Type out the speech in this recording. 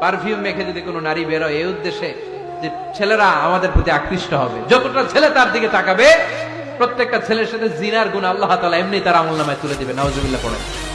Perfume মেখে যদি কোনো নারী বেরোয় এই উদ্দেশ্যে যে ছেলেরা আমাদের প্রতি আকৃষ্ট হবে। যতটা ছেলে তার দিকে তাকাবে, প্রত্যেকটা ছেলের সাথে জিনার গুণ আল্লাহ তালা এমনি তার আমল নামায় তুলে দিবে। নওয়াজ পড়ে